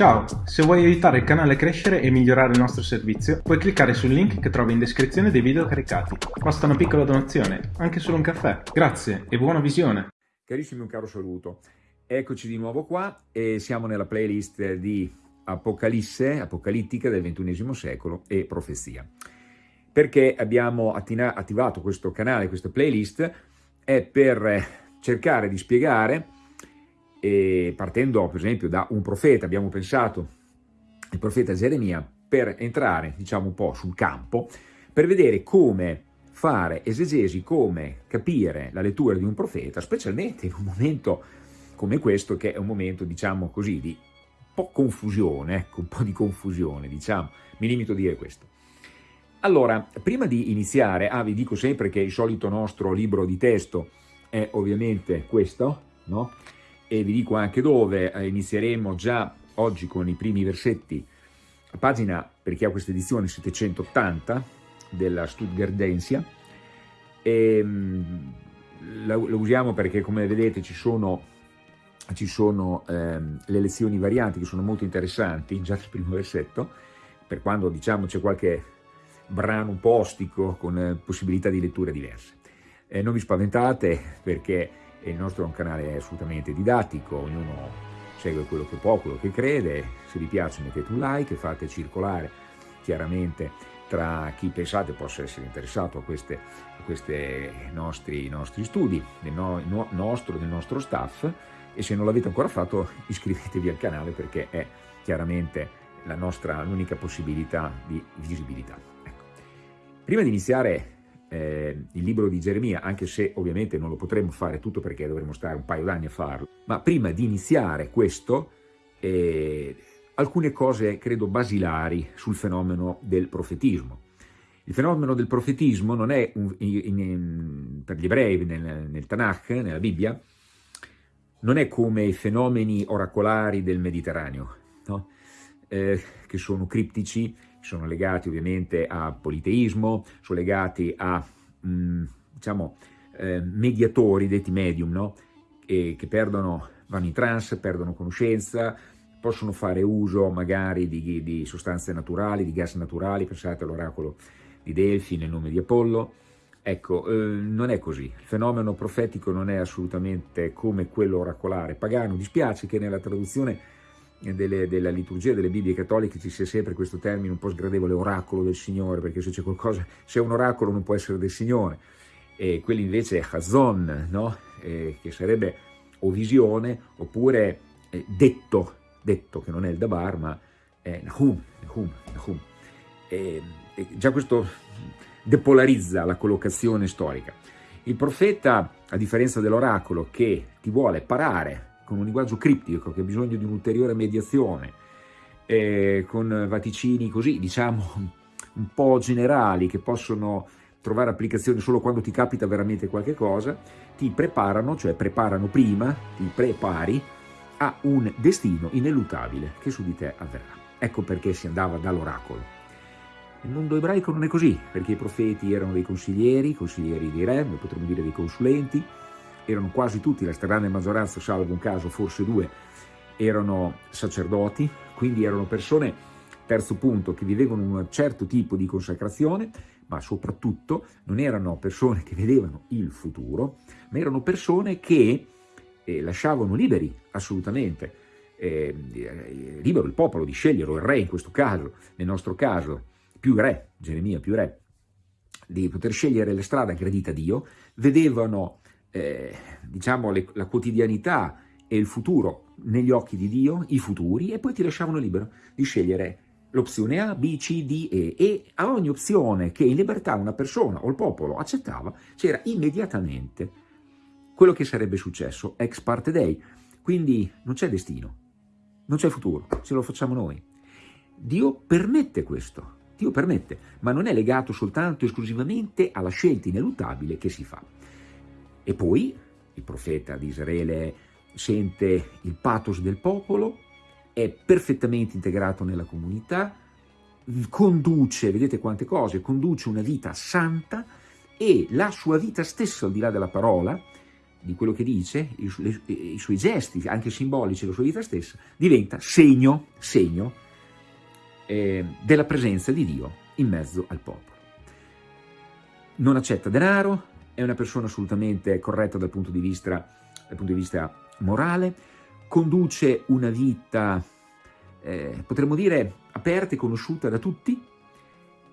Ciao, se vuoi aiutare il canale a crescere e migliorare il nostro servizio, puoi cliccare sul link che trovi in descrizione dei video caricati. Basta una piccola donazione, anche solo un caffè. Grazie e buona visione! Carissimi, un caro saluto. Eccoci di nuovo qua e siamo nella playlist di Apocalisse, Apocalittica del XXI secolo e Profezia. Perché abbiamo attivato questo canale, questa playlist, è per cercare di spiegare e partendo per esempio da un profeta, abbiamo pensato il profeta Geremia, per entrare diciamo un po' sul campo, per vedere come fare esegesi, come capire la lettura di un profeta, specialmente in un momento come questo che è un momento diciamo così di un po' confusione, ecco, un po' di confusione diciamo, mi limito a dire questo. Allora, prima di iniziare, ah vi dico sempre che il solito nostro libro di testo è ovviamente questo, no? E vi dico anche dove, eh, inizieremo già oggi con i primi versetti, a pagina, per chi ha questa edizione, 780 della Stuttgartensia, e, la, la, usiamo perché come vedete ci sono, ci sono ehm, le lezioni varianti che sono molto interessanti, già nel primo versetto, per quando diciamo c'è qualche brano un po' ostico con eh, possibilità di letture diverse. Eh, non vi spaventate perché il nostro è un canale assolutamente didattico, ognuno segue quello che può, quello che crede, se vi piace mettete un like, fate circolare chiaramente tra chi pensate possa essere interessato a questi nostri, nostri, studi, del no, no, nostro, del nostro staff e se non l'avete ancora fatto iscrivetevi al canale perché è chiaramente l'unica possibilità di visibilità. Ecco. Prima di iniziare eh, il libro di Geremia, anche se ovviamente non lo potremo fare tutto perché dovremo stare un paio d'anni a farlo, ma prima di iniziare questo, eh, alcune cose credo basilari sul fenomeno del profetismo. Il fenomeno del profetismo non è, un, in, in, per gli ebrei nel, nel Tanakh, nella Bibbia, non è come i fenomeni oracolari del Mediterraneo, no? eh, che sono criptici, sono legati ovviamente a politeismo, sono legati a mh, mm, diciamo, eh, mediatori, detti medium, no? e che perdono, vanno in trance, perdono conoscenza, possono fare uso magari di, di sostanze naturali, di gas naturali, pensate all'oracolo di Delfi nel nome di Apollo, Ecco, eh, non è così, il fenomeno profetico non è assolutamente come quello oracolare. Pagano, dispiace che nella traduzione delle, della liturgia delle Bibbie cattoliche ci sia sempre questo termine un po' sgradevole, oracolo del Signore, perché se c'è qualcosa, se è un oracolo non può essere del Signore, e quello invece è Hazon, no? eh, che sarebbe o visione, oppure eh, detto, detto che non è il Dabar, ma è Nahum, Nahum, Nahum. E, e già questo depolarizza la collocazione storica. Il profeta, a differenza dell'oracolo, che ti vuole parare con un linguaggio criptico che ha bisogno di un'ulteriore mediazione, eh, con vaticini così, diciamo, un po' generali che possono trovare applicazione solo quando ti capita veramente qualche cosa, ti preparano, cioè preparano prima, ti prepari a un destino ineluttabile che su di te avverrà. Ecco perché si andava dall'oracolo. Nel mondo ebraico non è così, perché i profeti erano dei consiglieri, consiglieri di re, potremmo dire dei consulenti, erano quasi tutti, la stragrande maggioranza, salvo un caso, forse due, erano sacerdoti, quindi erano persone, terzo punto, che vivevano un certo tipo di consacrazione, ma soprattutto non erano persone che vedevano il futuro, ma erano persone che eh, lasciavano liberi, assolutamente, eh, libero il popolo di scegliere, o il re in questo caso, nel nostro caso, più re, Geremia più re, di poter scegliere la strada gradita a Dio, vedevano eh, diciamo, le, la quotidianità e il futuro negli occhi di Dio, i futuri, e poi ti lasciavano libero di scegliere l'opzione A, B, C, D, E, e a ogni opzione che in libertà una persona o il popolo accettava, c'era immediatamente quello che sarebbe successo ex parte dei. Quindi non c'è destino, non c'è futuro, ce lo facciamo noi. Dio permette questo, Dio permette, ma non è legato soltanto esclusivamente alla scelta ineluttabile che si fa. E poi il profeta di Israele sente il pathos del popolo, è perfettamente integrato nella comunità, conduce, vedete quante cose, conduce una vita santa e la sua vita stessa, al di là della parola, di quello che dice, i, le, i, suoi gesti, anche simbolici, la sua vita stessa, diventa segno, segno eh, della presenza di Dio in mezzo al popolo. Non accetta denaro, è una persona assolutamente corretta dal punto di vista, dal punto di vista morale, conduce una vita, eh, potremmo dire, aperta e conosciuta da tutti,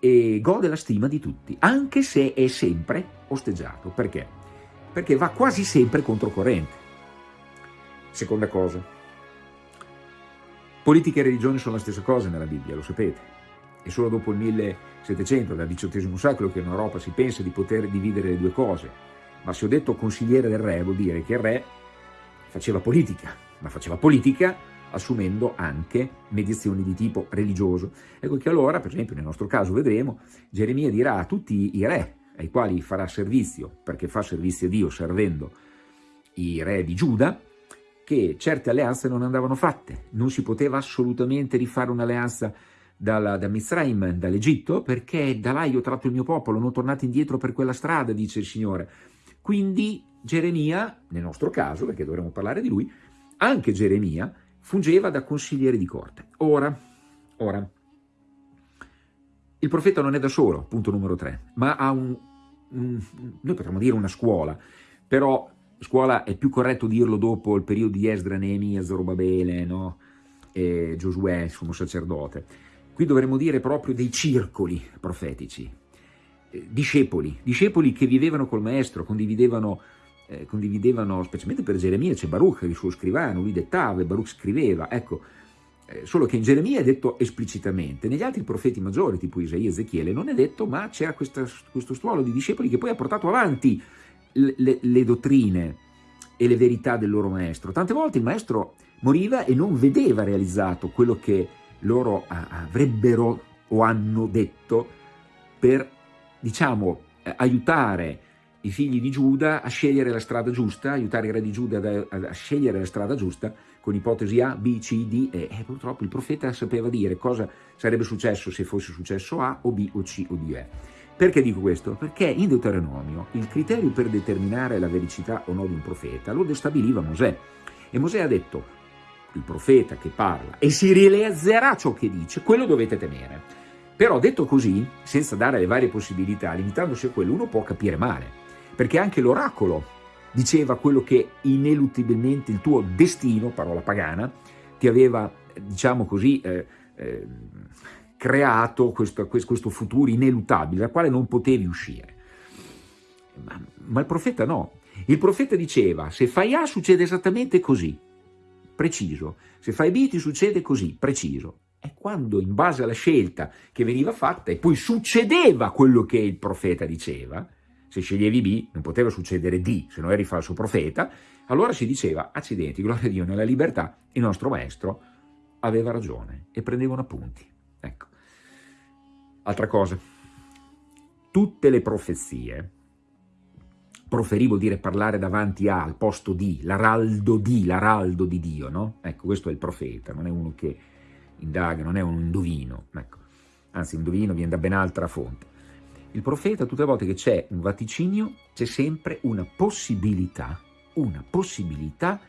e gode la stima di tutti, anche se è sempre osteggiato. Perché? Perché va quasi sempre controcorrente. Seconda cosa, politica e religione sono la stessa cosa nella Bibbia, lo sapete. È solo dopo il 1700, dal XVIII secolo, che in Europa si pensa di poter dividere le due cose. Ma se ho detto consigliere del re, vuol dire che il re faceva politica, ma faceva politica assumendo anche mediazioni di tipo religioso. Ecco che allora, per esempio nel nostro caso vedremo, Geremia dirà a tutti i re ai quali farà servizio, perché fa servizio a Dio servendo i re di Giuda, che certe alleanze non andavano fatte, non si poteva assolutamente rifare un'alleanza da Mizraim, dall'Egitto, perché da là io ho tratto il mio popolo, non tornate indietro per quella strada, dice il Signore. Quindi Geremia, nel nostro caso, perché dovremmo parlare di lui, anche Geremia fungeva da consigliere di corte. Ora, ora, il profeta non è da solo, punto numero tre, ma ha un, un, noi potremmo dire una scuola, però scuola è più corretto dirlo dopo il periodo di Esdra, Neemia, Zorobabele, no? e Giosuè, sommo sacerdote. Qui dovremmo dire proprio dei circoli profetici, eh, discepoli, discepoli che vivevano col maestro, condividevano eh, condividevano, specialmente per Geremia, c'è Baruch, il suo scrivano, lui dettava e Baruch scriveva, ecco, eh, solo che in Geremia è detto esplicitamente, negli altri profeti maggiori, tipo Isaia e Ezechiele, non è detto, ma c'era questo stuolo di discepoli che poi ha portato avanti le, le, le dottrine e le verità del loro maestro. Tante volte il maestro moriva e non vedeva realizzato quello che loro avrebbero o hanno detto per, diciamo, eh, aiutare i figli di Giuda a scegliere la strada giusta, aiutare il re di Giuda a, a scegliere la strada giusta con ipotesi A, B, C, D e, e purtroppo il profeta sapeva dire cosa sarebbe successo se fosse successo A o B o C o D E. Perché dico questo? Perché in Deuteronomio il criterio per determinare la vericità o no di un profeta lo stabiliva Mosè e Mosè ha detto il profeta che parla e si realizzerà ciò che dice, quello dovete temere. Però detto così, senza dare le varie possibilità, limitandosi a quello, uno può capire male perché anche l'oracolo diceva quello che ineluttabilmente il tuo destino, parola pagana, ti aveva, diciamo così, eh, eh, creato questo, questo, futuro ineluttabile, dal quale non potevi uscire. Ma, ma il profeta no. Il profeta diceva, se fai A succede esattamente così, preciso. Se fai B ti succede così, preciso. E quando in base alla scelta che veniva fatta e poi succedeva quello che il profeta diceva, se sceglievi B non poteva succedere D, se non eri falso profeta, allora si diceva, accidenti, gloria a Dio, nella libertà il nostro maestro aveva ragione e prendevano appunti. Ecco. Altra cosa, tutte le profezie, proferì vuol dire parlare davanti a, al posto di, l'araldo di, l'araldo di Dio, no? Ecco, questo è il profeta, non è uno che indaga, non è un indovino, ecco. Anzi, indovino viene da ben altra fonte. Il profeta, tutte le volte che c'è un vaticinio, c'è sempre una possibilità, una possibilità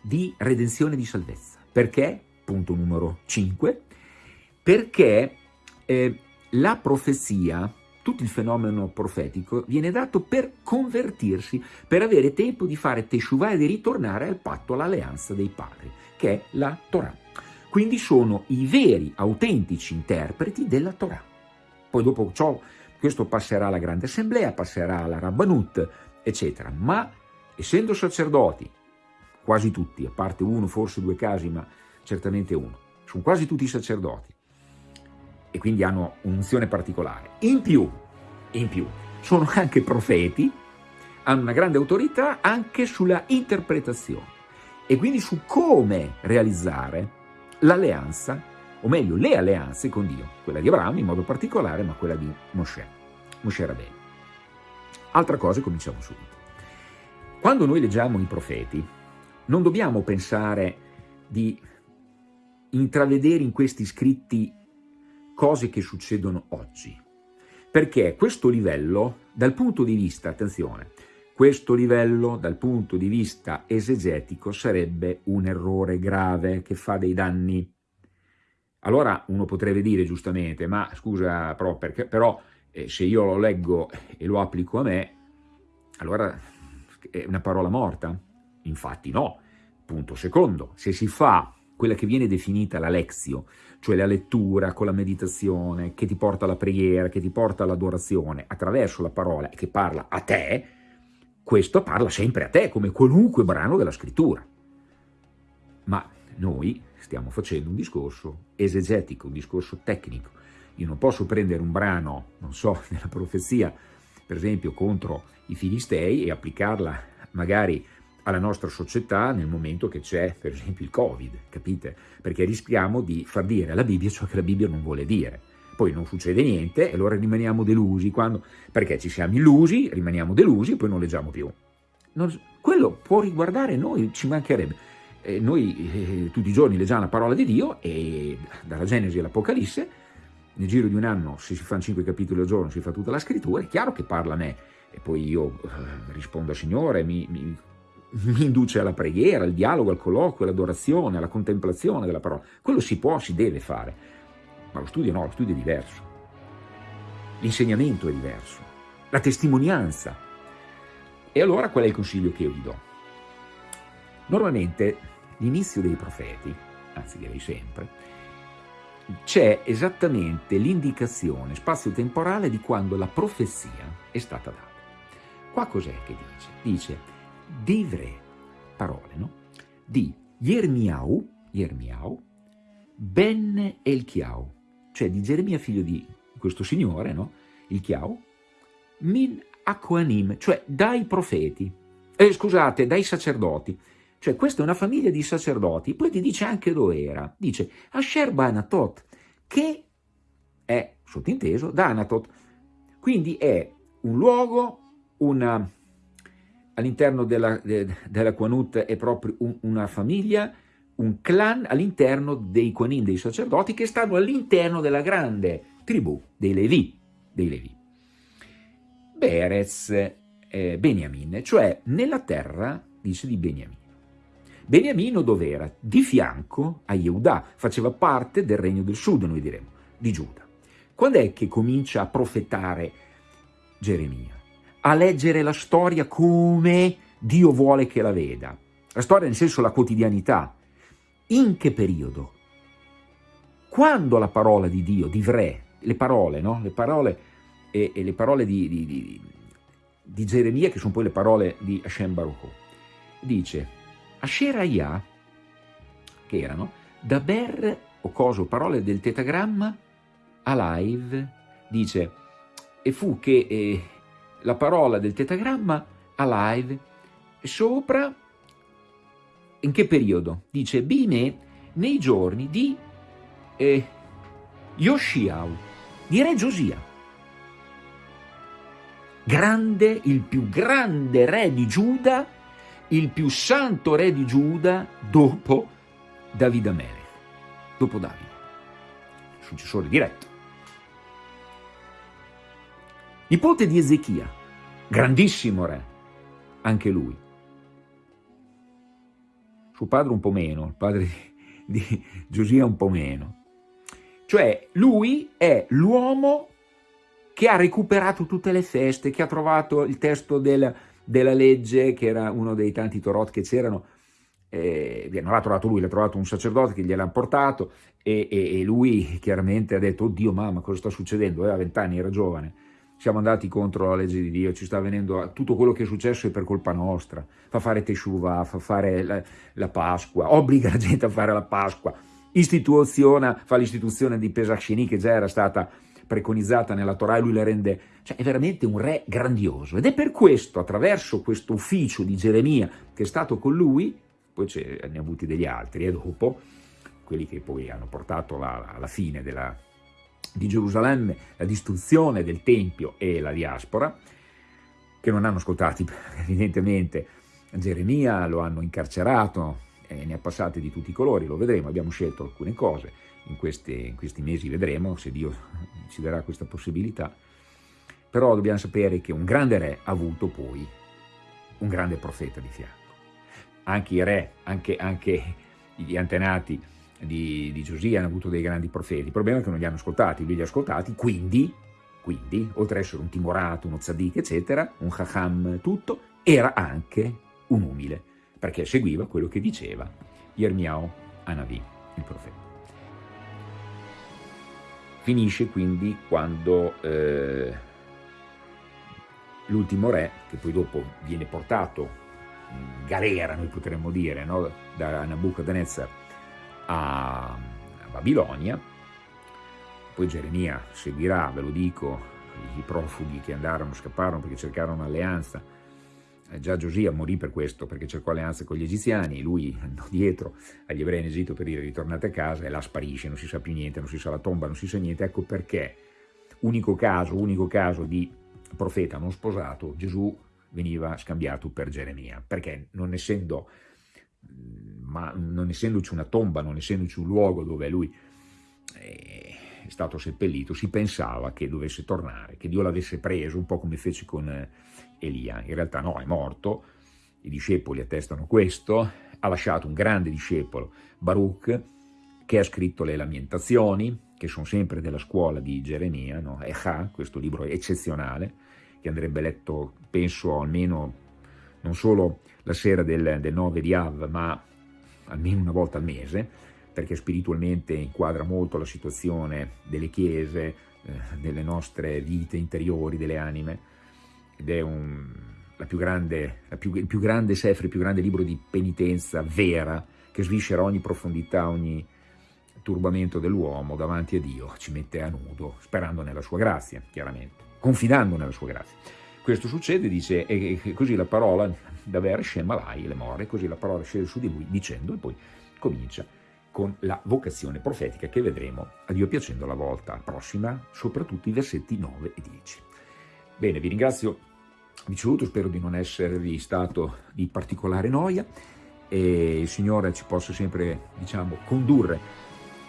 di redenzione di salvezza. Perché? Punto numero 5. Perché eh, la profezia, tutto il fenomeno profetico, viene dato per convertirsi, per avere tempo di fare teshuvah e di ritornare al patto, all'alleanza dei padri, che è la Torah. Quindi sono i veri, autentici interpreti della Torah. Poi dopo ciò questo passerà alla grande assemblea, passerà alla Rabbanut, eccetera. Ma essendo sacerdoti, quasi tutti, a parte uno, forse due casi, ma certamente uno, sono quasi tutti sacerdoti e quindi hanno un'unzione particolare. In più, in più, sono anche profeti, hanno una grande autorità anche sulla interpretazione e quindi su come realizzare l'alleanza o meglio le alleanze con Dio, quella di Abramo in modo particolare, ma quella di Mosè, Mosè Rabbeinu. Altra cosa, cominciamo subito. Quando noi leggiamo i profeti, non dobbiamo pensare di intravedere in questi scritti cose che succedono oggi, perché questo livello, dal punto di vista, attenzione, questo livello dal punto di vista esegetico sarebbe un errore grave che fa dei danni. Allora uno potrebbe dire giustamente, ma scusa, però, perché, però eh, se io lo leggo e lo applico a me, allora è una parola morta? Infatti no. Punto secondo, se si fa quella che viene definita la lexio, cioè la lettura con la meditazione, che ti porta alla preghiera, che ti porta all'adorazione, attraverso la parola e che parla a te, questo parla sempre a te, come qualunque brano della scrittura. Ma noi stiamo facendo un discorso esegetico, un discorso tecnico. Io non posso prendere un brano, non so, nella profezia, per esempio, contro i filistei e applicarla magari alla nostra società nel momento che c'è, per esempio, il Covid, capite? Perché rischiamo di far dire alla Bibbia ciò che la Bibbia non vuole dire. Poi non succede niente e allora rimaniamo delusi, quando, perché ci siamo illusi, rimaniamo delusi e poi non leggiamo più. Non, quello può riguardare noi, ci mancherebbe. Eh, noi eh, tutti i giorni leggiamo la parola di Dio e dalla Genesi all'Apocalisse, nel giro di un anno, se si fanno cinque capitoli al giorno, si fa tutta la scrittura, è chiaro che parla a me. E poi io eh, rispondo al Signore, mi, mi mi induce alla preghiera, al dialogo, al colloquio, all'adorazione, alla contemplazione della parola. Quello si può, si deve fare, ma lo studio no, lo studio è diverso. L'insegnamento è diverso, la testimonianza. E allora qual è il consiglio che io vi do? Normalmente l'inizio dei profeti, anzi direi sempre, c'è esattamente l'indicazione spazio-temporale di quando la profezia è stata data. Qua cos'è che dice? Dice divre, parole, no? Di Yermiau, Yermiau, Ben Elchiau, cioè di Geremia figlio di questo signore, no? Il Chiau, min Aquanim, cioè dai profeti, eh, scusate, dai sacerdoti, cioè questa è una famiglia di sacerdoti, poi ti dice anche dove era, dice Asher Banatot, che è, sottinteso, da Anatot, quindi è un luogo, una all'interno della, de, della Quanut è proprio un, una famiglia, un clan all'interno dei Quanin, dei sacerdoti, che stanno all'interno della grande tribù dei Levi. Dei Levi. Berez, eh, Beniamin, cioè nella terra, dice, di Beniamino. Beniamino dov'era? Di fianco a Yehuda, faceva parte del regno del sud, noi diremmo, di Giuda. Quando è che comincia a profetare Geremia? A leggere la storia come Dio vuole che la veda. La storia nel senso la quotidianità. In che periodo? Quando la parola di Dio, di Vre, le parole, no? Le parole e, e le parole di, di, di, di, Geremia, che sono poi le parole di Hashem Baruch dice Asheraya, che erano Daber o coso, parole del tetagramma, Alive, dice e fu che eh, la parola del tetagramma alive sopra in che periodo? Dice Bime nei giorni di eh, Yoshiao, di Re Giosia. Grande, il più grande re di Giuda, il più santo re di Giuda dopo Davide Amelech, dopo Davide, successore diretto. Nipote di Ezechia, grandissimo re, anche lui. Suo padre un po' meno, il padre di, Giosia un po' meno. Cioè lui è l'uomo che ha recuperato tutte le feste, che ha trovato il testo del, della legge, che era uno dei tanti Torot che c'erano, eh, non l'ha trovato lui, l'ha trovato un sacerdote che gliel'ha portato e, e, e, lui chiaramente ha detto, oddio mamma cosa sta succedendo, aveva vent'anni, era giovane, siamo andati contro la legge di Dio, ci sta avvenendo tutto quello che è successo è per colpa nostra, fa fare Teshuvah, fa fare la, la, Pasqua, obbliga la gente a fare la Pasqua, istituziona, fa l'istituzione di Pesach Sheni che già era stata preconizzata nella Torah e lui la rende, cioè è veramente un re grandioso. Ed è per questo, attraverso questo ufficio di Geremia che è stato con lui, poi ne ha avuti degli altri e dopo, quelli che poi hanno portato alla fine della di Gerusalemme, la distruzione del Tempio e la diaspora, che non hanno ascoltato evidentemente Geremia, lo hanno incarcerato e ne ha passate di tutti i colori, lo vedremo, abbiamo scelto alcune cose, in, queste, in questi mesi vedremo se Dio ci darà questa possibilità, però dobbiamo sapere che un grande re ha avuto poi un grande profeta di fianco. Anche i re, anche, anche gli antenati di, di Giosia hanno avuto dei grandi profeti, il problema è che non li hanno ascoltati, lui li ha ascoltati, quindi, quindi oltre ad essere un timorato, uno tzaddik, eccetera, un chacham tutto, era anche un umile, perché seguiva quello che diceva Yermiao Anavi, il profeta. Finisce quindi quando eh, l'ultimo re, che poi dopo viene portato in galera, noi potremmo dire, no? da Nabucodonosor a, Babilonia, poi Geremia seguirà, ve lo dico, i profughi che andarono, scapparono perché cercarono alleanza, eh, già Giosia morì per questo, perché cercò alleanza con gli egiziani, lui andò dietro agli ebrei in Egitto per dire ritornate a casa e là sparisce, non si sa più niente, non si sa la tomba, non si sa niente, ecco perché, unico caso, unico caso di profeta non sposato, Gesù veniva scambiato per Geremia, perché non essendo, ma non essendoci una tomba, non essendoci un luogo dove lui è stato seppellito, si pensava che dovesse tornare, che Dio l'avesse preso, un po' come fece con Elia. In realtà no, è morto, i discepoli attestano questo, ha lasciato un grande discepolo, Baruch, che ha scritto le Lamentazioni, che sono sempre della scuola di Geremia, no? Echa, questo libro eccezionale, che andrebbe letto, penso, almeno non solo la sera del, del 9 di Av, ma almeno una volta al mese, perché spiritualmente inquadra molto la situazione delle chiese, eh, delle nostre vite interiori, delle anime, ed è un, la più grande, la più, il più grande Sefri, il più grande libro di penitenza vera, che sviscera ogni profondità, ogni turbamento dell'uomo davanti a Dio, ci mette a nudo, sperando nella sua grazia, chiaramente, confidando nella sua grazia. Questo succede, dice, e così la parola da Ver Shemalai le more, così la parola scende su di lui dicendo e poi comincia con la vocazione profetica che vedremo, a Dio piacendo, la volta prossima, soprattutto i versetti 9 e 10. Bene, vi ringrazio vi saluto, spero di non esservi stato di particolare noia e il Signore ci possa sempre, diciamo, condurre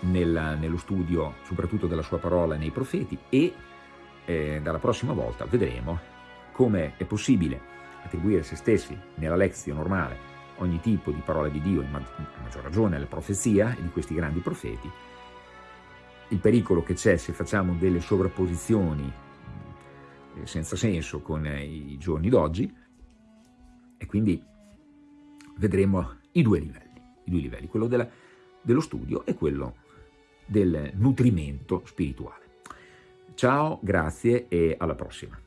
nella, nello studio soprattutto della sua parola nei profeti e eh, dalla prossima volta vedremo come è possibile attribuire a se stessi nella lezione normale ogni tipo di parola di Dio, a maggior ragione la profezia di questi grandi profeti, il pericolo che c'è se facciamo delle sovrapposizioni eh, senza senso con eh, i giorni d'oggi e quindi vedremo i due livelli, i due livelli quello della, dello studio e quello del nutrimento spirituale. Ciao, grazie e alla prossima.